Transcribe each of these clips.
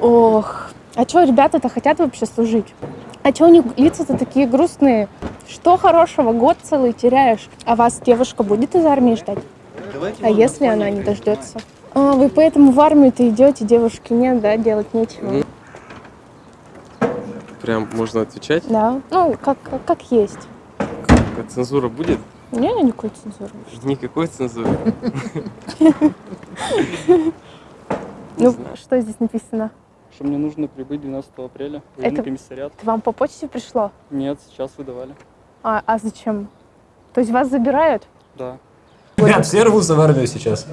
Ох, а что ребята-то хотят вообще служить? А что у них лица-то такие грустные? Что хорошего, год целый теряешь, а вас девушка будет из армии ждать? А если она не дождется? А, вы поэтому в армию-то идете, девушки нет, да, делать нечего. Прям можно отвечать? Да, ну, как, как, как есть. Как цензура будет? Не, никакой цензуры. Никакой цензуры. Ну, что здесь написано? Что мне нужно прибыть 12 апреля в военный Это- комиссариат. Это вам по почте пришло? Нет, сейчас выдавали. А, а зачем? То есть вас забирают? Да. Ребят, все рвутся в армию сейчас.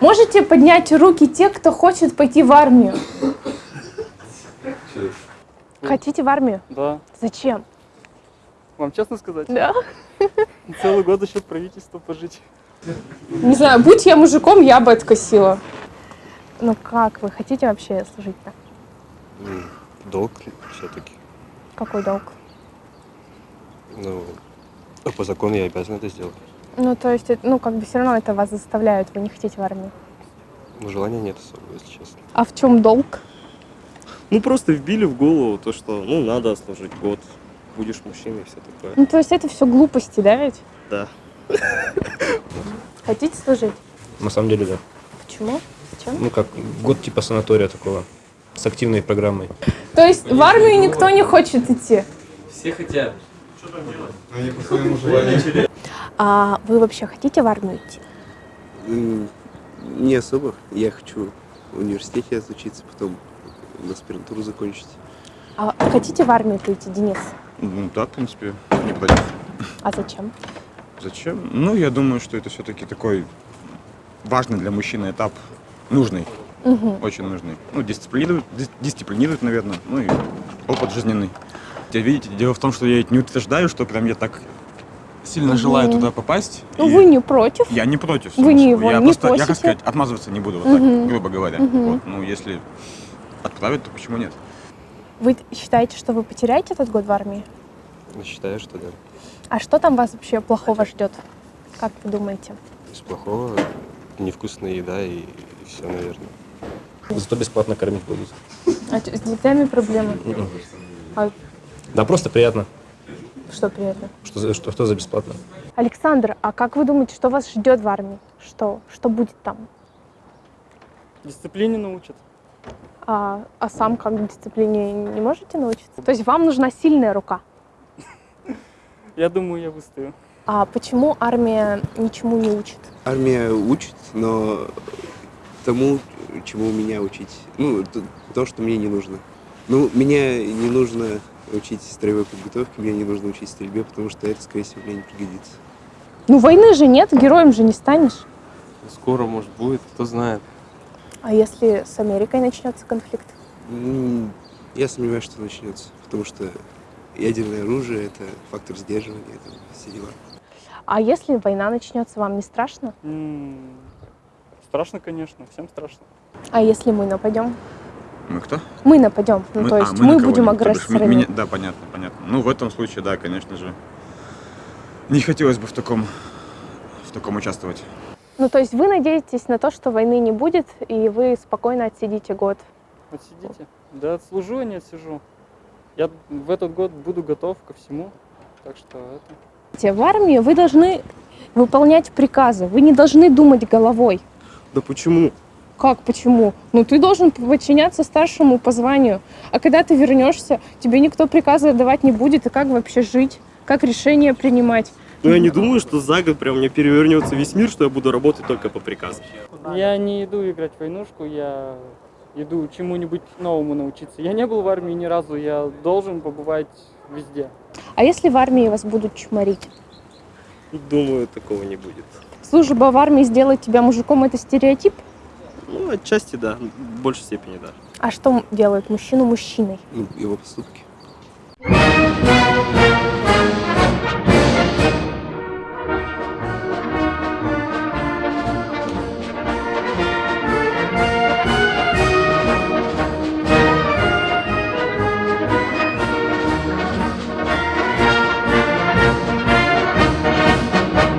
Можете поднять руки те, кто хочет пойти в армию? Хотите в армию? Да. Зачем? Вам честно сказать? Да. Целый год за счет правительства пожить. Не знаю, будь я мужиком, я бы откосила. Ну как, вы хотите вообще служить-то? Долг все-таки. Какой долг? Ну, по закону я обязан это сделать. Ну, то есть, ну, как бы все равно это вас заставляют, вы не хотите в армию. Но желания нет особо, если честно. А в чем долг? Ну, просто вбили в голову то, что, ну, надо служить год, будешь мужчиной и все такое. Ну, то есть это все глупости, да ведь? Да. Хотите служить? На самом деле, да. Почему? Зачем? Ну как, год типа санатория такого. С активной программой. То есть в армию никто не хочет идти? Все хотят. А вы вообще хотите в армию идти? Не особо. Я хочу в университете отучиться, потом аспирантуру закончить. А хотите в армию идти, Денис? Ну да, в принципе, не против. А зачем? Зачем? Ну, я думаю, что это все-таки такой важный для мужчины этап, нужный, Мгм. очень нужный. Ну, дисциплинирует, дис- дисциплинирует, наверное, ну и опыт жизненный. Хотя, видите, дело в том, что я не утверждаю, что прям я так сильно желаю Мгм. туда попасть. Ну, и вы не против? Я не против. Вы не его я не просто, я, как сказать, отмазываться не буду, вот Мгм. так, грубо говоря. Мгм. Вот, ну, если отправят, то почему нет? Вы считаете, что вы потеряете этот год в армии? Ну, Считаю, что да. А что там вас вообще плохого ждет? Как вы думаете? Из плохого невкусная еда и, все, наверное. Зато бесплатно кормить будут. А с детьми проблемы? А Да, просто приятно. что приятно? Что, за- что, что за бесплатно? Александр, а как вы думаете, что вас ждет в армии? Что? Что будет там? Дисциплине научат. А, а сам как дисциплине не можете научиться? То есть вам нужна сильная рука. Я думаю, я выстою. А почему армия ничему не учит? Армия учит, но тому, чему меня учить. Ну, то, что мне не нужно. Ну, меня не нужно учить строевой подготовке, мне не нужно учить стрельбе, потому что это, скорее всего, мне не пригодится. Ну войны же нет, героем же не станешь. Скоро, может, будет, кто знает. А если с Америкой начнется конфликт? Я сомневаюсь, что начнется, потому что ядерное оружие — это фактор сдерживания, это все дела. А если война начнется, вам не страшно? М, Страшно, конечно, всем страшно. А если мы нападем? Мы кто? Мы нападем. Ну, Мы- то а, есть мы мы, на будем агрессорами. меня- Да, понятно, понятно. Ну, в этом случае, да, конечно же. Не хотелось бы в таком, в таком участвовать. Ну, то есть вы надеетесь на то, что войны не будет, и вы спокойно отсидите год. Отсидите. Да отслужу, а не отсижу. Я в этот год буду готов ко всему. Так что это... В армии вы должны выполнять приказы, вы не должны думать головой. Да почему? Как, почему? Ну, ты должен подчиняться старшему по званию. А когда ты вернешься, тебе никто приказы отдавать не будет, и как вообще жить? Как решения принимать? Ну, я не думаю, что за год прям мне перевернется весь мир, что я буду работать только по приказу. Я не иду играть в войнушку, я иду чему-нибудь новому научиться. Я не был в армии ни разу, я должен побывать везде. А если в армии вас будут чморить? Думаю, такого не будет. Служба в армии сделает тебя мужиком – это стереотип? Ну, отчасти да, в большей степени да. А что делает мужчину мужчиной? Ну, его поступки. Thank